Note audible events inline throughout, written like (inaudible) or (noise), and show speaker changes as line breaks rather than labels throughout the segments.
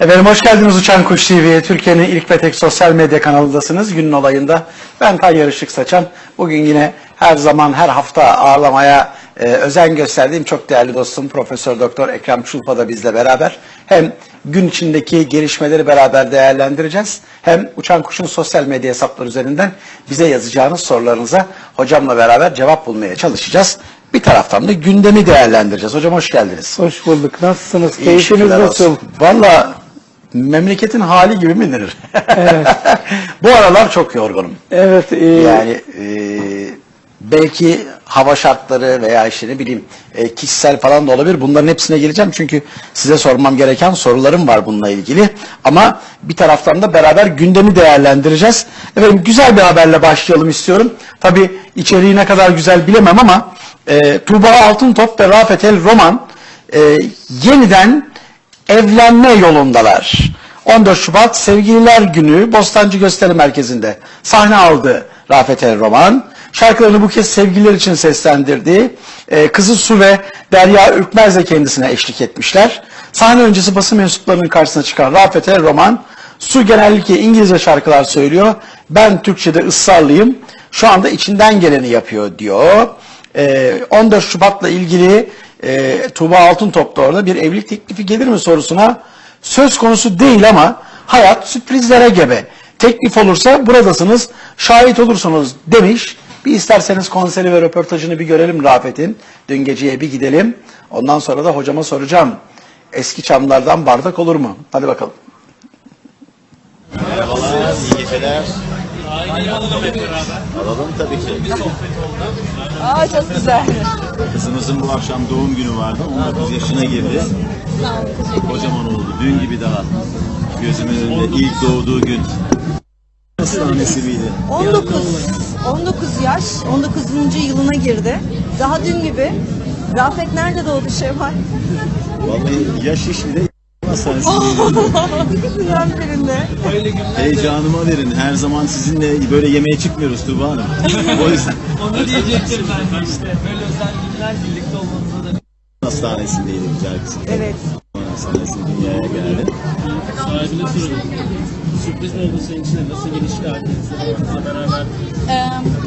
Efendim hoş geldiniz Uçan Kuş TV'ye. Türkiye'nin ilk ve tek sosyal medya kanalındasınız. Günün olayında ben Tayyar Işık Saçan. Bugün yine her zaman her hafta ağırlamaya e, özen gösterdiğim çok değerli dostum Profesör Doktor Ekrem Çulpa da bizle beraber. Hem gün içindeki gelişmeleri beraber değerlendireceğiz. Hem Uçan Kuş'un sosyal medya hesapları üzerinden bize yazacağınız sorularınıza hocamla beraber cevap bulmaya çalışacağız. Bir taraftan da gündemi değerlendireceğiz. Hocam hoş geldiniz.
Hoş bulduk. Nasılsınız? Keyfiniz nasıl?
Valla memleketin hali gibi mi denir? (laughs) Bu aralar çok yorgunum.
Evet. e,
Yani e, belki hava şartları veya işte ne bileyim e, kişisel falan da olabilir. Bunların hepsine geleceğim çünkü size sormam gereken sorularım var bununla ilgili. Ama bir taraftan da beraber gündemi değerlendireceğiz. Efendim güzel bir haberle başlayalım istiyorum. Tabii içeriği ne kadar güzel bilemem ama e, Tuğba Altıntop ve Rafet El Roman e, yeniden evlenme yolundalar. 14 Şubat Sevgililer Günü Bostancı Gösteri Merkezi'nde sahne aldı Rafet El Roman. Şarkılarını bu kez sevgililer için seslendirdi. Ee, kızı Su ve Derya Ürkmez de kendisine eşlik etmişler. Sahne öncesi basın mensuplarının karşısına çıkan Rafet El Roman, Su genellikle İngilizce şarkılar söylüyor. Ben Türkçe'de ısrarlıyım. Şu anda içinden geleni yapıyor diyor. Ee, 14 Şubat'la ilgili e, Tuğba Altıntop da orada bir evlilik teklifi gelir mi sorusuna söz konusu değil ama hayat sürprizlere gebe. Teklif olursa buradasınız, şahit olursunuz demiş. Bir isterseniz konseri ve röportajını bir görelim Rafet'in. Dün geceye bir gidelim. Ondan sonra da hocama soracağım. Eski çamlardan bardak olur mu? Hadi bakalım.
Merhabalar, iyi geceler. Alalım tabii ki.
Aa çok güzel.
Kızımızın bu akşam doğum günü vardı. 19 yaşına girdi. Kocaman oldu. Dün gibi daha. Gözümün önünde ilk doğduğu gün. Hastanesi miydi?
19 19 yaş, 19. yılına girdi. Daha dün gibi. Rafet nerede doğdu Şevval?
Vallahi yaş iş bile hastanesi miydi?
İkisinden birinde.
Heyecanıma verin. Her zaman sizinle böyle yemeğe çıkmıyoruz Tuğba Hanım. O yüzden (laughs)
Onu diyecektim ben de işte. Böyle özel günler birlikte olmanıza da
hastanesindeydi güzel kızım.
Evet.
Hastanesi dünyaya geldi.
sahibine soralım. Sürpriz mi oldu senin için? Nasıl gelişti ailenizle beraber?
Ee,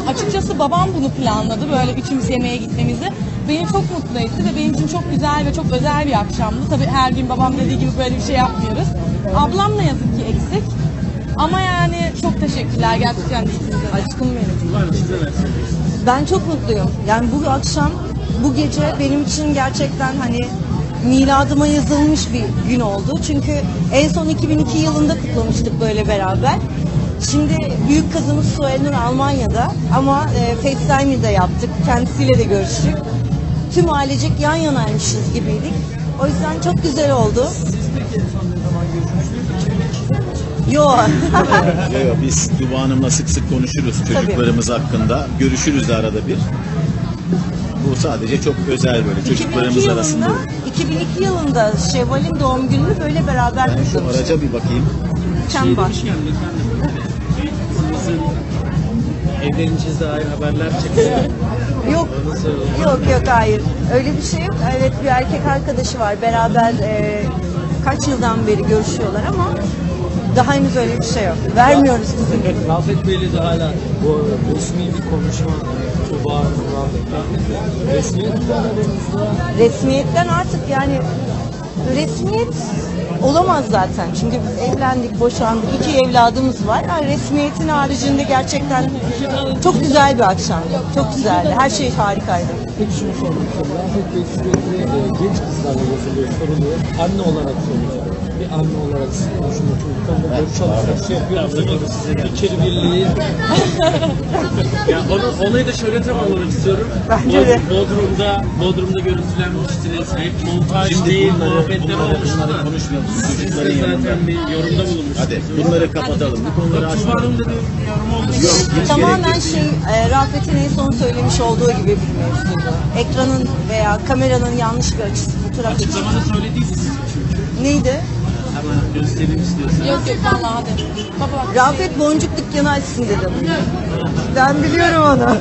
açıkçası babam bunu planladı böyle üçümüz yemeğe gitmemizi. Beni çok mutlu etti ve benim için çok güzel ve çok özel bir akşamdı. Tabii her gün babam dediği gibi böyle bir şey yapmıyoruz. Ablam ne yazık ki eksik. Ama yani çok teşekkürler gerçekten ikinize.
Aşkım benim.
Var mı size ne söylüyorsunuz?
Ben çok mutluyum. Yani bu akşam, bu gece benim için gerçekten hani miladıma yazılmış bir gün oldu. Çünkü en son 2002 yılında kutlamıştık böyle beraber. Şimdi büyük kızımız Suelnur Almanya'da ama e, FaceTime'ı da yaptık. Kendisiyle de görüştük. Tüm ailecek yan yanaymışız gibiydik. O yüzden çok güzel oldu. Yok.
Yo, yo, biz Tuba Hanım'la sık sık konuşuruz çocuklarımız hakkında. Görüşürüz de arada bir. Bu sadece çok özel böyle
2002
çocuklarımız arasında.
yılında, 2002 yılında Şevval'in doğum gününü böyle beraber
Ben şu
kutlamıştık.
araca bir bakayım.
Çem var.
Demişken efendim. Kızınızın evleneceğiz dair haberler çıktı.
Yok, yok yok hayır. Öyle bir şey yok. Evet bir erkek arkadaşı var. Beraber e, kaç yıldan beri görüşüyorlar ama daha henüz öyle bir şey yok. Vermiyoruz bizim.
Rafet Bey'le de hala bu resmi bir konuşma Tuba
Resmiyetten artık yani resmiyet olamaz zaten. Çünkü evlendik, boşandık. iki evladımız var. Yani resmiyetin haricinde gerçekten çok güzel bir akşamdı. Çok güzeldi. Her şey harikaydı.
Peki şunu sormak istiyorum. Rafet Bey e, genç kızlarla yazılıyor, soruluyor. Anne olarak soracağım. Bir anne olarak siz konuşun. Çocuklarla böyle çalışmak şey yapıyor musunuz? İçeri birliği. (laughs) ya onu, olayı da şöyle tamamlamak istiyorum.
Bence de.
Bodrum'da, Bodrum'da görüntülenmiştiniz. Hep montaj
Şimdi
değil, muhabbetler olmuştu.
bunları konuşmayalım.
Siz de zaten bir yorumda bulunmuştunuz.
Hadi bunları kapatalım. Bu konuları
Tuba
açmayalım.
Hanım da bir yorum oldu.
Yok hiç
Tamamen şey e, Rafet'in en son söylemiş olduğu gibi bir mevzuydu. Ekranın veya kameranın yanlış bir açısı, fotoğraf açısı.
Açıklamada söylediydiniz çünkü.
Neydi?
Hemen göstereyim istiyorsan.
Yok yok vallahi hadi. Baba bak.
Rafet boncuk dükkanı açsın dedim. Ben biliyorum onu.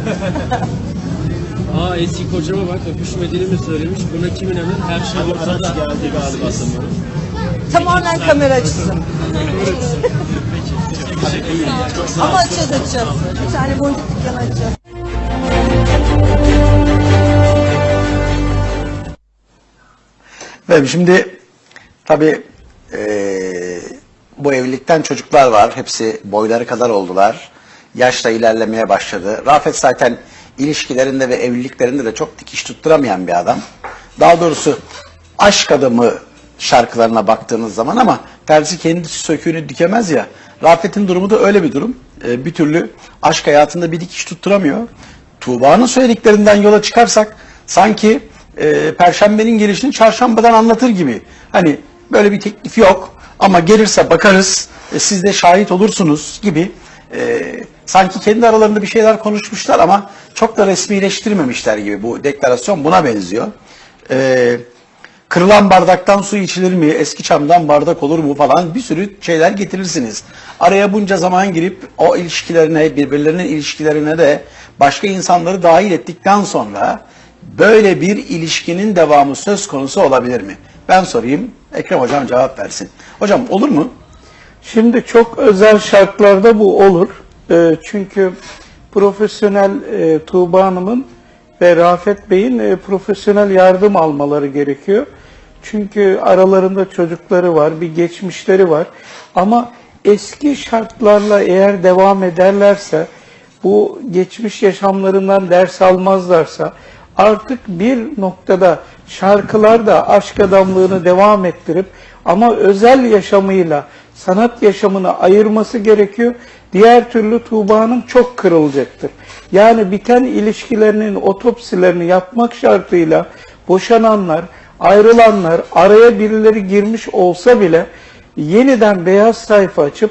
(laughs)
Aa eski kocama bak öpüşmediğini mi söylemiş? Buna kim inanır? Her şey ortada.
geldi galiba sanırım.
Tamamen kamera açısı. Ama açacağız açacağız. Bir tane boncuk dükkanı açacağız.
Ve şimdi tabii eee, bu evlilikten çocuklar var. Hepsi boyları kadar oldular. Yaşla ilerlemeye başladı. Rafet zaten ilişkilerinde ve evliliklerinde de çok dikiş tutturamayan bir adam. Daha doğrusu aşk adamı şarkılarına baktığınız zaman ama terzi kendisi söküğünü dikemez ya. Rafet'in durumu da öyle bir durum. Eee, bir türlü aşk hayatında bir dikiş tutturamıyor. Tuğba'nın söylediklerinden yola çıkarsak sanki e, Perşembenin gelişini çarşambadan anlatır gibi. Hani böyle bir teklif yok ama gelirse bakarız, e, siz de şahit olursunuz gibi. E, sanki kendi aralarında bir şeyler konuşmuşlar ama çok da resmileştirmemişler gibi. Bu deklarasyon buna benziyor. E, kırılan bardaktan su içilir mi, eski çamdan bardak olur mu falan bir sürü şeyler getirirsiniz. Araya bunca zaman girip o ilişkilerine, birbirlerinin ilişkilerine de başka insanları dahil ettikten sonra böyle bir ilişkinin devamı söz konusu olabilir mi? Ben sorayım, Ekrem Hocam cevap versin. Hocam olur mu?
Şimdi çok özel şartlarda bu olur. Ee, çünkü profesyonel e, Tuğba Hanım'ın ve Rafet Bey'in e, profesyonel yardım almaları gerekiyor. Çünkü aralarında çocukları var, bir geçmişleri var. Ama eski şartlarla eğer devam ederlerse, bu geçmiş yaşamlarından ders almazlarsa, artık bir noktada şarkılarda aşk adamlığını devam ettirip ama özel yaşamıyla sanat yaşamını ayırması gerekiyor. Diğer türlü Tuğba Hanım çok kırılacaktır. Yani biten ilişkilerinin otopsilerini yapmak şartıyla boşananlar, ayrılanlar, araya birileri girmiş olsa bile yeniden beyaz sayfa açıp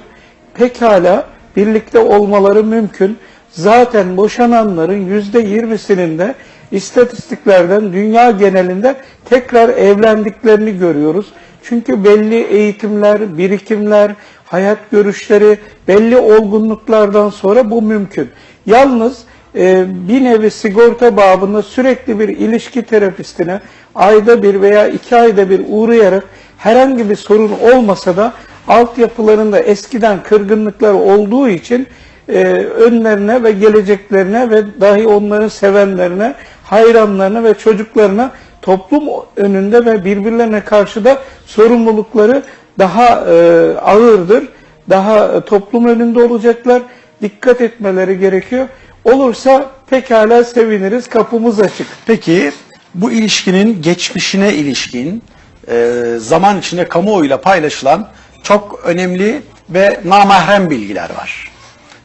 pekala birlikte olmaları mümkün. Zaten boşananların yüzde yirmisinin de istatistiklerden dünya genelinde tekrar evlendiklerini görüyoruz. Çünkü belli eğitimler, birikimler, hayat görüşleri, belli olgunluklardan sonra bu mümkün. Yalnız e, bir nevi sigorta babında sürekli bir ilişki terapistine ayda bir veya iki ayda bir uğrayarak herhangi bir sorun olmasa da altyapılarında eskiden kırgınlıklar olduğu için e, önlerine ve geleceklerine ve dahi onların sevenlerine, hayranlarına ve çocuklarına toplum önünde ve birbirlerine karşı da sorumlulukları daha e, ağırdır. Daha e, toplum önünde olacaklar. Dikkat etmeleri gerekiyor. Olursa pekala seviniriz. Kapımız açık.
Peki bu ilişkinin geçmişine ilişkin e, zaman içinde kamuoyuyla paylaşılan çok önemli ve namahrem bilgiler var.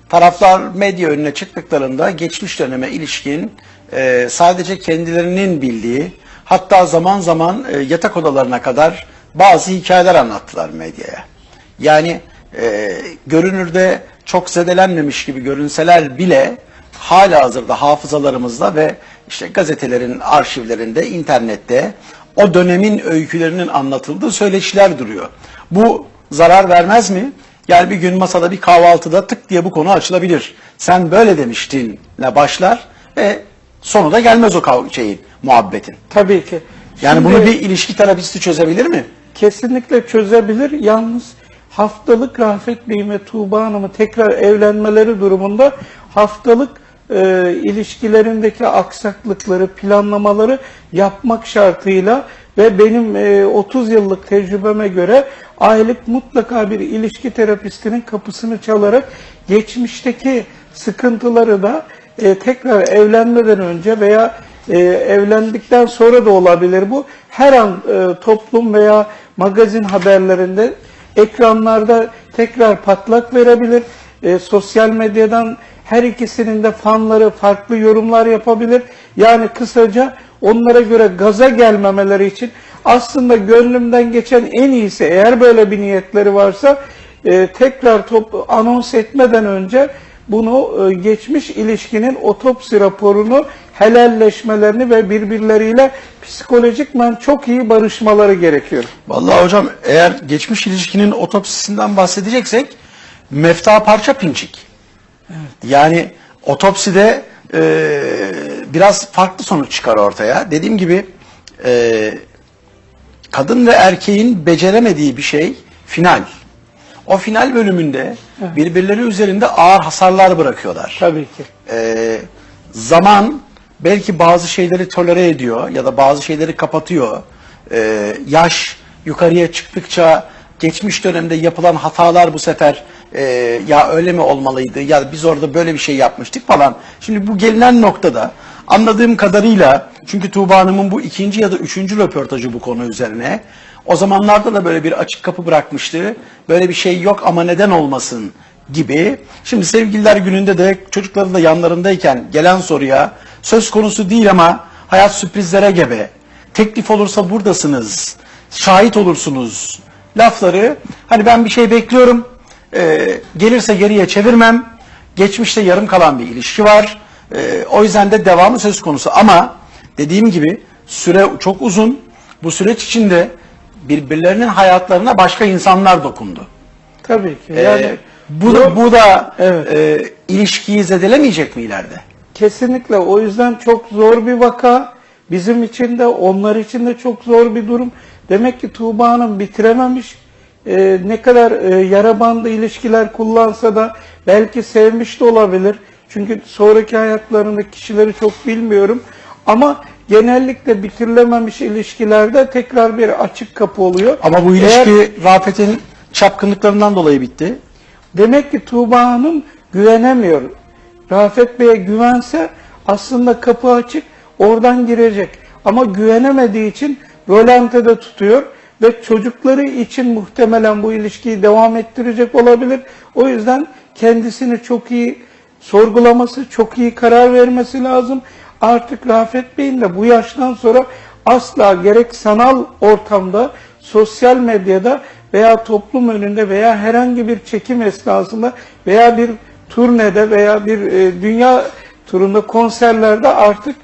Taraflar medya önüne çıktıklarında geçmiş döneme ilişkin e, sadece kendilerinin bildiği hatta zaman zaman e, yatak odalarına kadar bazı hikayeler anlattılar medyaya. Yani e, görünürde çok zedelenmemiş gibi görünseler bile hala hazırda hafızalarımızda ve işte gazetelerin arşivlerinde, internette o dönemin öykülerinin anlatıldığı söyleşiler duruyor. Bu zarar vermez mi? Yani bir gün masada bir kahvaltıda tık diye bu konu açılabilir. Sen böyle demiştinle başlar ve sonu da gelmez o kav- şeyin, muhabbetin.
Tabii ki.
Yani
Şimdi-
bunu bir ilişki terapisti çözebilir mi?
kesinlikle çözebilir. Yalnız haftalık Rafet Bey ve Tuğba Hanım'ı tekrar evlenmeleri durumunda haftalık e, ilişkilerindeki aksaklıkları, planlamaları yapmak şartıyla ve benim e, 30 yıllık tecrübeme göre aylık mutlaka bir ilişki terapistinin kapısını çalarak geçmişteki sıkıntıları da e, tekrar evlenmeden önce veya e, evlendikten sonra da olabilir bu. Her an e, toplum veya magazin haberlerinde ekranlarda tekrar patlak verebilir. E, sosyal medyadan her ikisinin de fanları farklı yorumlar yapabilir. Yani kısaca onlara göre gaza gelmemeleri için aslında gönlümden geçen en iyisi eğer böyle bir niyetleri varsa e, tekrar top, anons etmeden önce bunu e, geçmiş ilişkinin otopsi raporunu helalleşmelerini ve birbirleriyle psikolojikmen çok iyi barışmaları gerekiyor.
Vallahi hocam eğer geçmiş ilişkinin otopsisinden bahsedeceksek mefta parça pinçik. Yani otopside e, biraz farklı sonuç çıkar ortaya. Dediğim gibi e, kadın ve erkeğin beceremediği bir şey final. O final bölümünde birbirleri üzerinde ağır hasarlar bırakıyorlar.
Tabii ki.
Ee, zaman belki bazı şeyleri tolere ediyor ya da bazı şeyleri kapatıyor. Ee, yaş yukarıya çıktıkça geçmiş dönemde yapılan hatalar bu sefer e, ya öyle mi olmalıydı ya biz orada böyle bir şey yapmıştık falan. Şimdi bu gelinen noktada anladığım kadarıyla çünkü Tuğba Hanım'ın bu ikinci ya da üçüncü röportajı bu konu üzerine. O zamanlarda da böyle bir açık kapı bırakmıştı. Böyle bir şey yok ama neden olmasın gibi. Şimdi sevgililer gününde de çocukları da yanlarındayken gelen soruya söz konusu değil ama hayat sürprizlere gebe. Teklif olursa buradasınız. Şahit olursunuz. Lafları hani ben bir şey bekliyorum. e, gelirse geriye çevirmem. Geçmişte yarım kalan bir ilişki var. E, o yüzden de devamı söz konusu. Ama dediğim gibi süre çok uzun. Bu süreç içinde birbirlerinin hayatlarına başka insanlar dokundu.
Tabii ki.
Ee,
Yani
bu da, bu da
Evet.
e, ilişkiyi zedelemeyecek mi ileride?
Kesinlikle o yüzden çok zor bir vaka. Bizim için de onlar için de çok zor bir durum. Demek ki Tuğba Hanım bitirememiş. Ee, ne kadar e, yara bandı ilişkiler kullansa da belki sevmiş de olabilir. Çünkü sonraki hayatlarındaki kişileri çok bilmiyorum. Ama genellikle bitirilememiş ilişkilerde tekrar bir açık kapı oluyor.
Ama bu
Eğer-
ilişki Rafet'in çapkınlıklarından dolayı bitti.
Demek ki Tuğba Hanım güvenemiyor. Rafet Bey'e güvense aslında kapı açık, oradan girecek. Ama güvenemediği için rolantede tutuyor ve çocukları için muhtemelen bu ilişkiyi devam ettirecek olabilir. O yüzden kendisini çok iyi sorgulaması, çok iyi karar vermesi lazım. Artık Rafet Bey'in de bu yaştan sonra asla gerek sanal ortamda, sosyal medyada veya toplum önünde veya herhangi bir çekim esnasında veya bir turnede veya bir e, dünya turunda konserlerde artık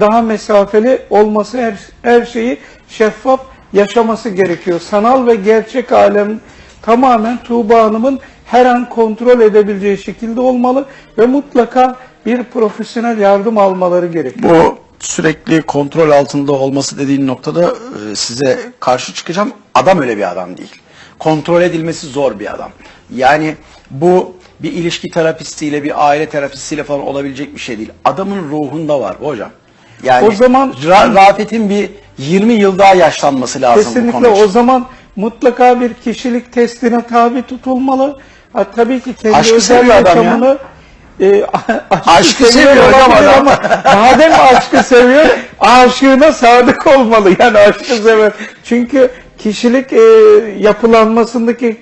daha mesafeli olması her, her şeyi şeffaf yaşaması gerekiyor. Sanal ve gerçek alem tamamen Tuğba Hanım'ın her an kontrol edebileceği şekilde olmalı ve mutlaka bir profesyonel yardım almaları gerekiyor.
Bu sürekli kontrol altında olması dediğin noktada e, size karşı çıkacağım. Adam öyle bir adam değil. Kontrol edilmesi zor bir adam. Yani bu bir ilişki terapistiyle, bir aile terapistiyle falan olabilecek bir şey değil. Adamın ruhunda var hocam. Yani
O zaman-
Ra- Rafet'in bir 20 yıl daha yaşlanması lazım bu
Kesinlikle
konu
o zaman mutlaka bir kişilik testine tabi tutulmalı. Ha, tabii ki kendi
Aşkı
özel
seviyor ya.
yaşamını e, (laughs) aşkı,
Aşkı seviyor hocam
olabilir
adam.
ama (laughs) madem aşkı seviyor, aşığına sadık olmalı. Yani aşkı sever. Çünkü kişilik e, yapılanmasındaki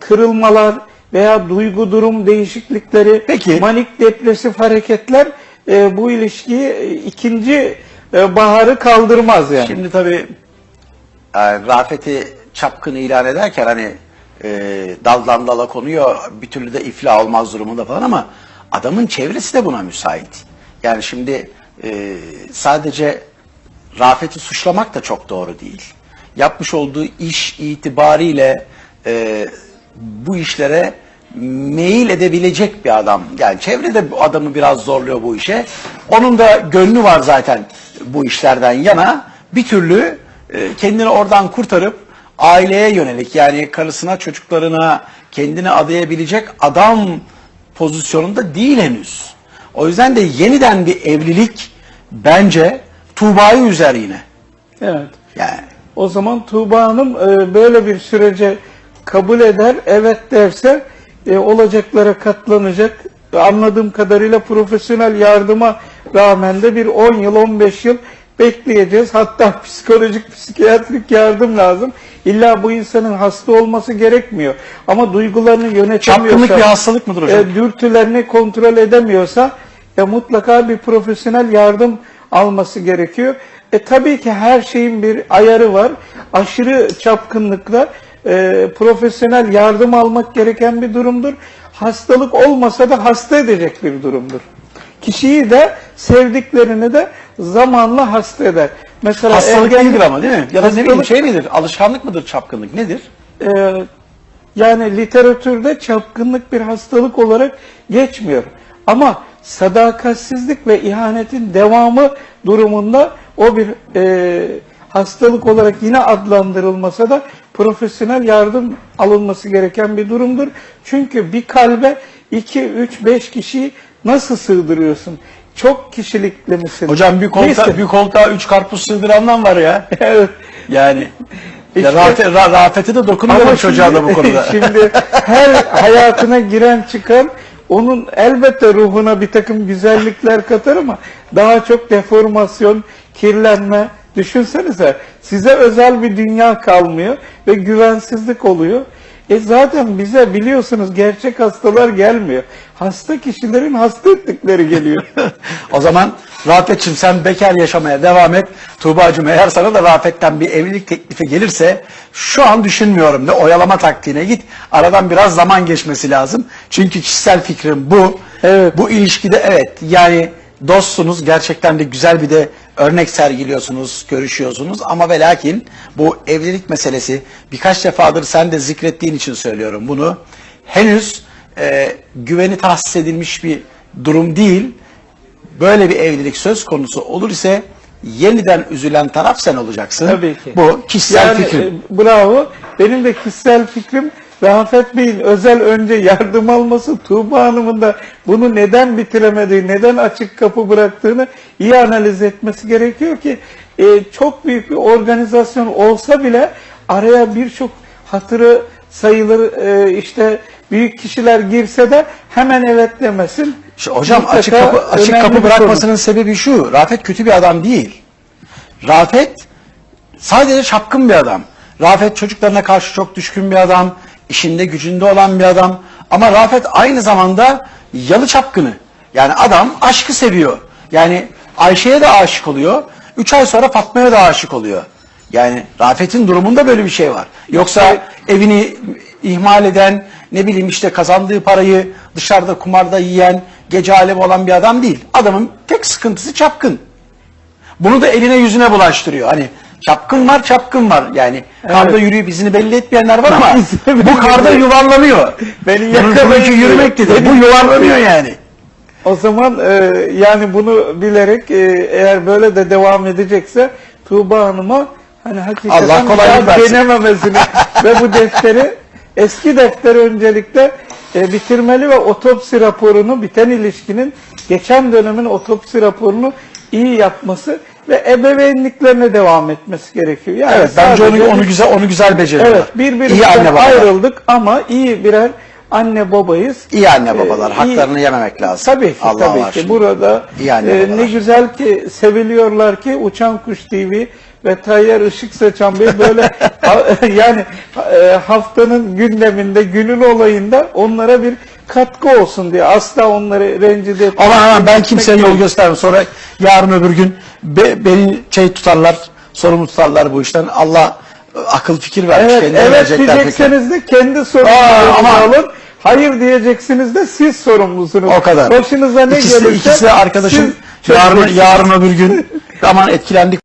kırılmalar veya duygu durum değişiklikleri,
Peki.
manik depresif hareketler e, bu ilişkiyi e, ikinci e, baharı kaldırmaz yani.
Şimdi tabii yani Rafet'i çapkın ilan ederken hani e, daldan dala konuyor bir türlü de iflah olmaz durumunda falan ama adamın çevresi de buna müsait. Yani şimdi e, sadece Rafet'i suçlamak da çok doğru değil. Yapmış olduğu iş itibariyle e, bu işlere meyil edebilecek bir adam. Yani çevrede bu adamı biraz zorluyor bu işe. Onun da gönlü var zaten bu işlerden yana. Bir türlü e, kendini oradan kurtarıp aileye yönelik yani karısına, çocuklarına kendini adayabilecek adam pozisyonunda değil henüz. O yüzden de yeniden bir evlilik bence Tuğba'yı üzer yine.
Evet.
Yani
O zaman Tuğba Hanım e, böyle bir sürece kabul eder, evet derse e, olacaklara katlanacak. Anladığım kadarıyla profesyonel yardıma rağmen de bir 10 yıl, 15 yıl bekleyeceğiz. Hatta (laughs) psikolojik, psikiyatrik yardım lazım. İlla bu insanın hasta olması gerekmiyor. Ama duygularını yönetemiyorsa,
çapkınlık bir hastalık mıdır hocam?
e, dürtülerini kontrol edemiyorsa e, mutlaka bir profesyonel yardım alması gerekiyor. E tabii ki her şeyin bir ayarı var. Aşırı çapkınlıkla e, profesyonel yardım almak gereken bir durumdur. Hastalık olmasa da hasta edecek bir durumdur. Kişiyi de sevdiklerini de zamanla hasta eder. Mesela
Hastalık
ergen-
değildir ama değil mi? Ya da ne bileyim
Hastalık-
şey midir? Alışkanlık mıdır çapkınlık? Nedir?
e, yani literatürde çapkınlık bir hastalık olarak geçmiyor. Ama sadakatsizlik ve ihanetin devamı durumunda o bir e, hastalık olarak yine adlandırılmasa da profesyonel yardım alınması gereken bir durumdur. Çünkü bir kalbe 2, 3, 5 kişiyi nasıl sığdırıyorsun? Çok kişilikli misin?
Hocam bir koltuğa,
Neyse.
bir koltuğa üç karpuz sığdırandan var ya. (laughs)
evet.
Yani
İşte-
ya Rafet, Ra- Rafet'e de dokunmuyorum çocuğa da bu konuda. (laughs) (laughs)
şimdi her hayatına giren çıkan onun elbette ruhuna bir takım güzellikler katar ama daha çok deformasyon, kirlenme. Düşünsenize size özel bir dünya kalmıyor ve güvensizlik oluyor. E zaten bize biliyorsunuz gerçek hastalar gelmiyor. Hasta kişilerin hasta ettikleri geliyor. (laughs)
o zaman Rafet'ciğim sen bekar yaşamaya devam et. Tuğba'cığım eğer sana da Rafet'ten bir evlilik teklifi gelirse şu an düşünmüyorum de oyalama taktiğine git. Aradan biraz zaman geçmesi lazım. Çünkü kişisel fikrim bu.
Evet.
Bu ilişkide evet yani dostsunuz gerçekten de güzel bir de örnek sergiliyorsunuz, görüşüyorsunuz ama ve lakin bu evlilik meselesi birkaç defadır sen de zikrettiğin için söylüyorum bunu. Henüz e, güveni tahsis edilmiş bir durum değil. Böyle bir evlilik söz konusu olur ise yeniden üzülen taraf sen olacaksın.
Tabii ki.
Bu kişisel
yani,
fikrim.
e, bravo. Benim de kişisel fikrim Rafet Bey'in özel önce yardım alması, Tuğba Hanım'ın da bunu neden bitiremediği, neden açık kapı bıraktığını iyi analiz etmesi gerekiyor ki e, çok büyük bir organizasyon olsa bile araya birçok hatırı sayılır e, işte büyük kişiler girse de hemen evet demesin.
Şu- hocam
Mutlaka
açık kapı açık kapı bırakmasının sebebi şu. Rafet kötü bir adam değil. Rafet sadece çapkın bir adam. Rafet çocuklarına karşı çok düşkün bir adam, işinde gücünde olan bir adam. Ama Rafet aynı zamanda yalı çapkını. Yani adam aşkı seviyor. Yani Ayşe'ye de aşık oluyor. Üç ay sonra Fatma'ya da aşık oluyor. Yani Rafet'in durumunda böyle bir şey var. Yoksa evini ihmal eden, ne bileyim işte kazandığı parayı dışarıda kumarda yiyen, gece alemi olan bir adam değil. Adamın tek sıkıntısı çapkın. Bunu da eline yüzüne bulaştırıyor. Hani çapkın var, çapkın var. Yani karda yürüyüp izini belli etmeyenler var ama (laughs) bu karda yuvarlanıyor.
Beni
Bunun
yakalayın
çünkü
diyor.
yürümek dedi. Bu yuvarlanıyor yani.
O zaman e, yani bunu bilerek e, eğer böyle de devam edecekse Tuğba Hanım'a hani hakikaten
Allah kolaylık versin.
denememesini (laughs) ve bu defteri eski defteri öncelikle e, bitirmeli ve otopsi raporunu biten ilişkinin geçen dönemin otopsi raporunu iyi yapması ve ebeveynliklerine devam etmesi gerekiyor. Yani
Evet bence onu, onu güzel onu güzel beceriyorlar.
Evet
İyi
birbirimizden ayrıldık ama iyi birer anne babayız.
İyi anne babalar.
Ee, iyi-
Haklarını yememek lazım.
Tabii ki
Allah
tabii ki. Burada
İyi anne
e,
babalar.
ne güzel ki seviliyorlar ki Uçan Kuş TV ve Tayyar Işık Saçan Bey böyle (laughs) yani e, haftanın gündeminde, günün olayında onlara bir katkı olsun diye asla onları rencide etmek.
Aman aman ben kimseye yol göstermem. Sonra yarın öbür gün be- beni şey tutarlar, sorumlu tutarlar bu işten. Allah e, akıl fikir vermiş.
Evet, evet diyecekseniz de kendi
ama-
alın. Hayır diyeceksiniz de siz sorumlusunuz.
O kadar.
Başınıza ne
ikisi,
gelirse
ikisi de arkadaşım
siz
yarın, yarın öbür gün (laughs) aman etkilendik